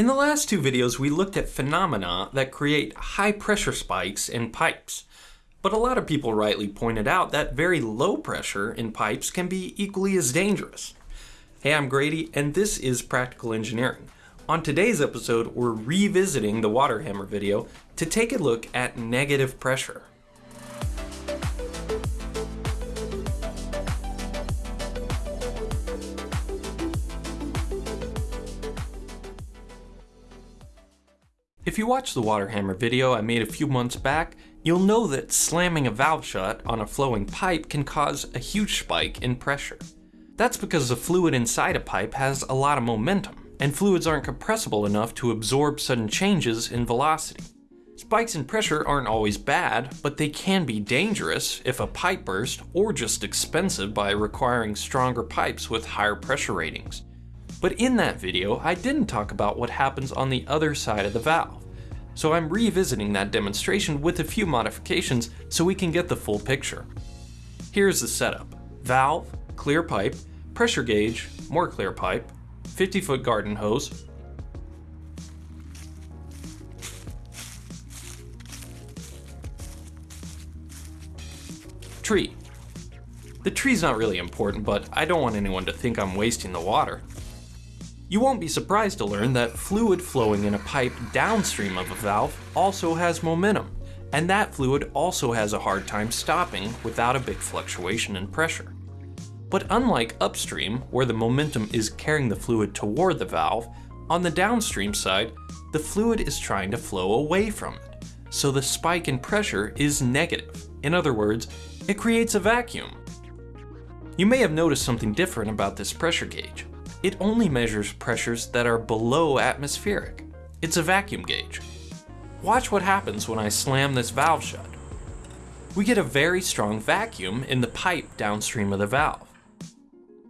In the last two videos, we looked at phenomena that create high pressure spikes in pipes. But a lot of people rightly pointed out that very low pressure in pipes can be equally as dangerous. Hey, I'm Grady, and this is Practical Engineering. On today's episode, we're revisiting the water hammer video to take a look at negative pressure. If you watched the water hammer video I made a few months back, you'll know that slamming a valve shut on a flowing pipe can cause a huge spike in pressure. That's because the fluid inside a pipe has a lot of momentum, and fluids aren't compressible enough to absorb sudden changes in velocity. Spikes in pressure aren't always bad, but they can be dangerous if a pipe burst or just expensive by requiring stronger pipes with higher pressure ratings. But in that video, I didn't talk about what happens on the other side of the valve. So I'm revisiting that demonstration with a few modifications so we can get the full picture. Here's the setup. Valve, clear pipe, pressure gauge, more clear pipe, 50 foot garden hose, tree. The tree's not really important, but I don't want anyone to think I'm wasting the water. You won't be surprised to learn that fluid flowing in a pipe downstream of a valve also has momentum, and that fluid also has a hard time stopping without a big fluctuation in pressure. But unlike upstream, where the momentum is carrying the fluid toward the valve, on the downstream side, the fluid is trying to flow away from it. So the spike in pressure is negative. In other words, it creates a vacuum. You may have noticed something different about this pressure gauge it only measures pressures that are below atmospheric. It's a vacuum gauge. Watch what happens when I slam this valve shut. We get a very strong vacuum in the pipe downstream of the valve.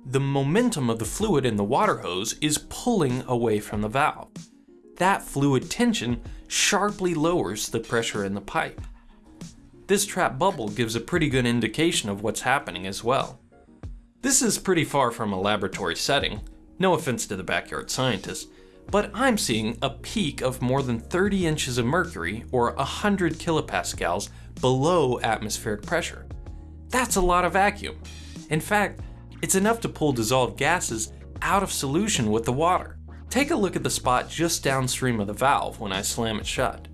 The momentum of the fluid in the water hose is pulling away from the valve. That fluid tension sharply lowers the pressure in the pipe. This trap bubble gives a pretty good indication of what's happening as well. This is pretty far from a laboratory setting, no offense to the backyard scientists, but I'm seeing a peak of more than 30 inches of mercury, or 100 kilopascals, below atmospheric pressure. That's a lot of vacuum. In fact, it's enough to pull dissolved gases out of solution with the water. Take a look at the spot just downstream of the valve when I slam it shut.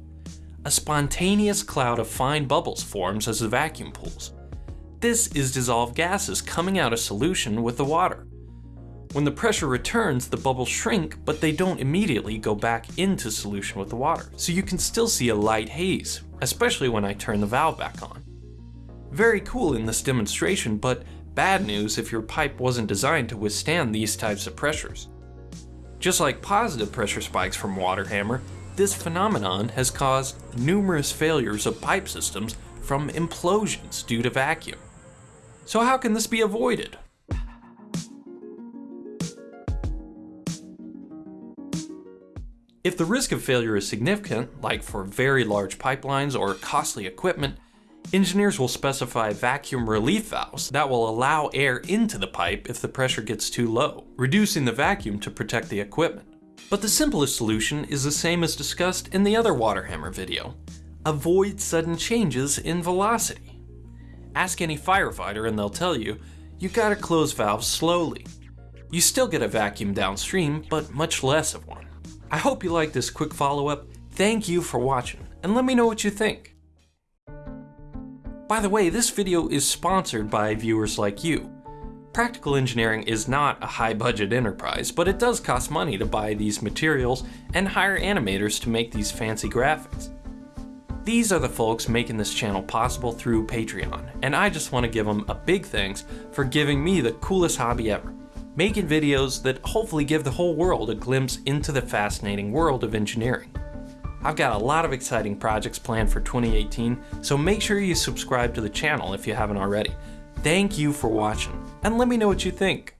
A spontaneous cloud of fine bubbles forms as the vacuum pulls. This is dissolved gases coming out of solution with the water. When the pressure returns, the bubbles shrink, but they don't immediately go back into solution with the water, so you can still see a light haze, especially when I turn the valve back on. Very cool in this demonstration, but bad news if your pipe wasn't designed to withstand these types of pressures. Just like positive pressure spikes from water hammer, this phenomenon has caused numerous failures of pipe systems from implosions due to vacuum. So how can this be avoided? If the risk of failure is significant, like for very large pipelines or costly equipment, engineers will specify vacuum relief valves that will allow air into the pipe if the pressure gets too low, reducing the vacuum to protect the equipment. But the simplest solution is the same as discussed in the other water hammer video. Avoid sudden changes in velocity. Ask any firefighter and they'll tell you, you gotta close valves slowly. You still get a vacuum downstream, but much less of one. I hope you liked this quick follow-up. Thank you for watching, and let me know what you think. By the way, this video is sponsored by viewers like you. Practical Engineering is not a high-budget enterprise, but it does cost money to buy these materials and hire animators to make these fancy graphics. These are the folks making this channel possible through Patreon, and I just want to give them a big thanks for giving me the coolest hobby ever making videos that hopefully give the whole world a glimpse into the fascinating world of engineering. I've got a lot of exciting projects planned for 2018, so make sure you subscribe to the channel if you haven't already. Thank you for watching, and let me know what you think.